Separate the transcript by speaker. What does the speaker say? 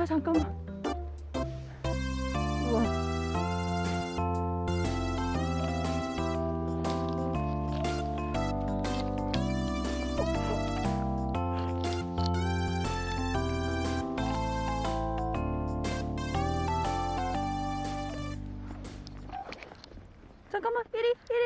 Speaker 1: 나 잠깐만. 우와. 잠깐만 이리 이리.